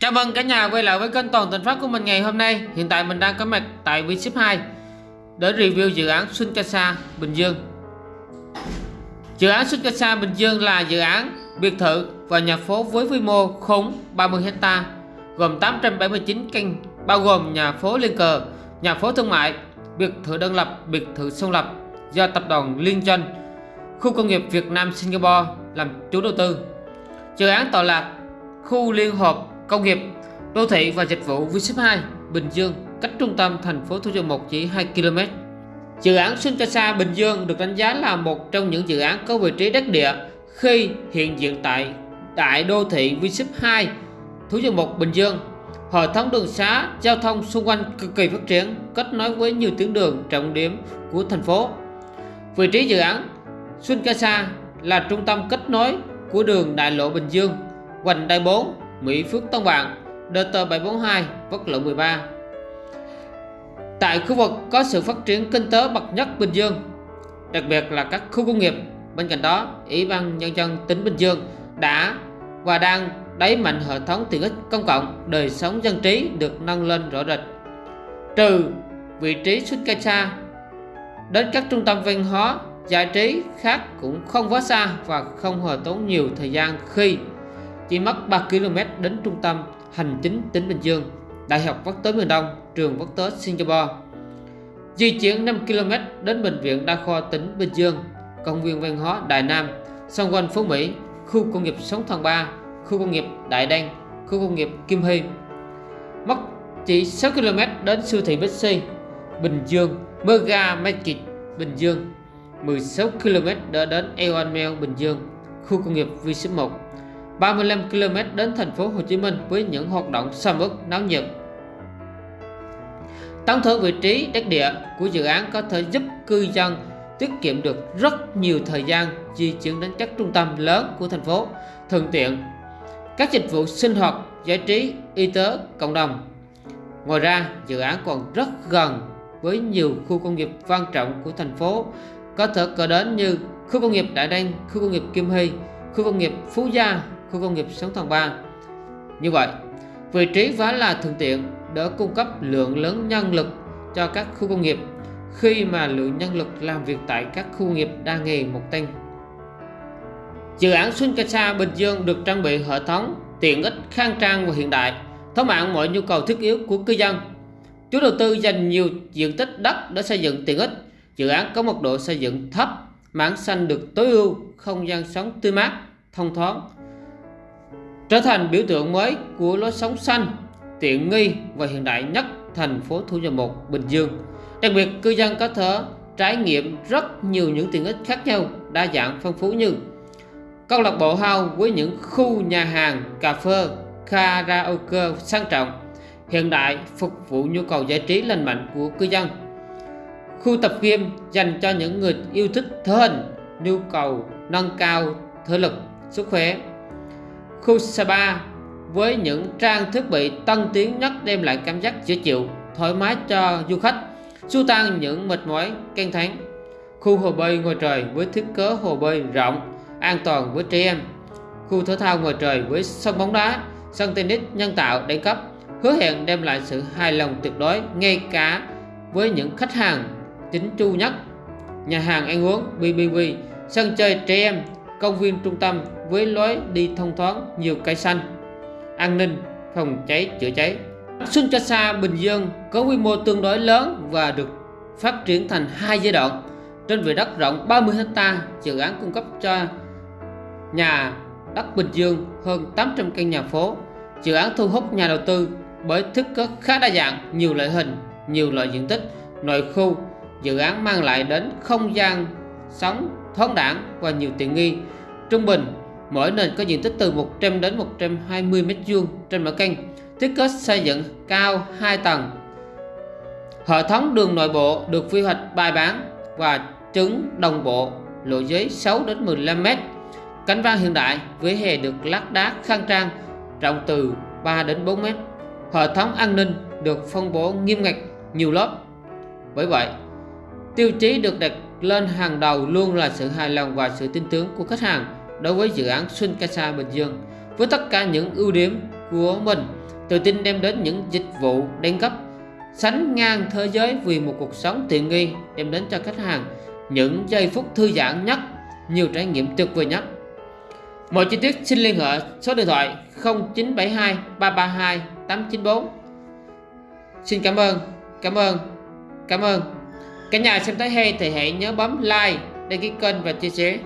Chào mừng cả nhà quay lại với kênh Toàn tình Phát của mình ngày hôm nay. Hiện tại mình đang có mặt tại V-Ship 2 để review dự án Xuân Casa Bình Dương. Dự án Xuân Casa Bình Dương là dự án biệt thự và nhà phố với quy mô khống 30 hecta gồm 879 căn bao gồm nhà phố liên cờ, nhà phố thương mại, biệt thự đơn lập, biệt thự song lập do tập đoàn Liên Doanh, khu công nghiệp Việt Nam Singapore làm chủ đầu tư. Dự án tọa lạc khu liên hợp công nghiệp, đô thị và dịch vụ V-Ship 2 Bình Dương cách trung tâm thành phố Thủ Dầu Một chỉ 2 km. Dự án Xuân Casa Bình Dương được đánh giá là một trong những dự án có vị trí đắc địa khi hiện diện tại đại đô thị V-Ship 2 Thủ Dầu Một Bình Dương. Hệ thống đường xá, giao thông xung quanh cực kỳ phát triển, kết nối với nhiều tuyến đường trọng điểm của thành phố. Vị trí dự án Xuân Casa là trung tâm kết nối của đường đại lộ Bình Dương, vành Đại 4, Mỹ Phước Tân Vạn, DT742, quốc lộ 13. Tại khu vực có sự phát triển kinh tế bậc nhất Bình Dương, đặc biệt là các khu công nghiệp. Bên cạnh đó, Ủy ban Nhân dân tỉnh Bình Dương đã và đang đẩy mạnh hệ thống tiện ích công cộng, đời sống dân trí được nâng lên rõ rệt. Trừ vị trí xuất cây xa, đến các trung tâm văn hóa, giải trí khác cũng không quá xa và không hề tốn nhiều thời gian khi chỉ mất 3 km đến trung tâm hành chính tỉnh Bình Dương, Đại học Quốc tế miền Đông, trường quốc tế Singapore. Di chuyển 5 km đến Bệnh viện Đa khoa tỉnh Bình Dương, công viên văn hóa Đại Nam, xung quanh Phố Mỹ, khu công nghiệp Sống Thần Ba, khu công nghiệp Đại Đăng, khu công nghiệp Kim Hy. Mất chỉ 6 km đến siêu thị Bixi, Bình Dương, Mega Market, Bình Dương, 16 km đã đến Eon Mail Bình Dương, khu công nghiệp V1 35 km đến thành phố Hồ Chí Minh với những hoạt động sầm uất náo nhiệt. Tổng thể vị trí đất địa của dự án có thể giúp cư dân tiết kiệm được rất nhiều thời gian di chuyển đến các trung tâm lớn của thành phố, thuận tiện các dịch vụ sinh hoạt, giải trí, y tế, cộng đồng. Ngoài ra, dự án còn rất gần với nhiều khu công nghiệp quan trọng của thành phố có thể kể đến như khu công nghiệp Đại Đăng, khu công nghiệp Kim Hy, khu công nghiệp Phú Gia, khu công nghiệp Sóng Thần Ba. Như vậy, vị trí vá là thuận tiện để cung cấp lượng lớn nhân lực cho các khu công nghiệp khi mà lượng nhân lực làm việc tại các khu nghiệp đa nghề một tăng. Dự án Xuân Casa Bình Dương được trang bị hệ thống tiện ích khang trang và hiện đại, thỏa mãn mọi nhu cầu thiết yếu của cư dân. Chủ đầu tư dành nhiều diện tích đất để xây dựng tiện ích. Dự án có mật độ xây dựng thấp, mảng xanh được tối ưu, không gian sống tươi mát, thông thoáng, trở thành biểu tượng mới của lối sống xanh, tiện nghi và hiện đại nhất thành phố Thủ Dầu Một, Bình Dương. Đặc biệt, cư dân có thể trải nghiệm rất nhiều những tiện ích khác nhau, đa dạng phong phú như câu lạc bộ house với những khu nhà hàng, cà phê, karaoke sang trọng, hiện đại phục vụ nhu cầu giải trí lành mạnh của cư dân. Khu tập gym dành cho những người yêu thích thể hình, nhu cầu nâng cao thể lực, sức khỏe khu spa với những trang thiết bị tân tiến nhất đem lại cảm giác dễ chịu, thoải mái cho du khách, xua tan những mệt mỏi căng thẳng. Khu hồ bơi ngoài trời với thiết kế hồ bơi rộng, an toàn với trẻ em. Khu thể thao ngoài trời với sân bóng đá, sân tennis nhân tạo đẳng cấp, hứa hẹn đem lại sự hài lòng tuyệt đối ngay cả với những khách hàng chính chu nhất. Nhà hàng ăn uống BBB, sân chơi trẻ em, công viên trung tâm với lối đi thông thoáng nhiều cây xanh, an ninh, phòng cháy, chữa cháy. Xuân Casa Bình Dương có quy mô tương đối lớn và được phát triển thành hai giai đoạn. Trên vẻ đất rộng 30 ha dự án cung cấp cho nhà đất Bình Dương hơn 800 căn nhà phố. Dự án thu hút nhà đầu tư bởi thức kế khá đa dạng, nhiều loại hình, nhiều loại diện tích. Nội khu dự án mang lại đến không gian sống thoáng đẳng và nhiều tiện nghi trung bình Mỗi nền có diện tích từ 100 đến 120 m2 trên mỗi căn, thiết kế xây dựng cao 2 tầng. Hệ thống đường nội bộ được quy hoạch bài bản và trứng đồng bộ, lộ giới 6 đến 15 m. Cánh văn hiện đại với hè được lát đá khang trang, rộng từ 3 đến 4 m. Hệ thống an ninh được phân bố nghiêm ngặt nhiều lớp. Bởi vậy, tiêu chí được đặt lên hàng đầu luôn là sự hài lòng và sự tin tưởng của khách hàng đối với dự án Xuân Casa Bình Dương với tất cả những ưu điểm của mình Tự tin đem đến những dịch vụ đẳng cấp sánh ngang thế giới vì một cuộc sống tiện nghi đem đến cho khách hàng những giây phút thư giãn nhất, nhiều trải nghiệm tuyệt vời nhất. Mọi chi tiết xin liên hệ số điện thoại 0972 332 894. Xin cảm ơn, cảm ơn, cảm ơn. Cả nhà xem thấy hay thì hãy nhớ bấm like, đăng ký kênh và chia sẻ.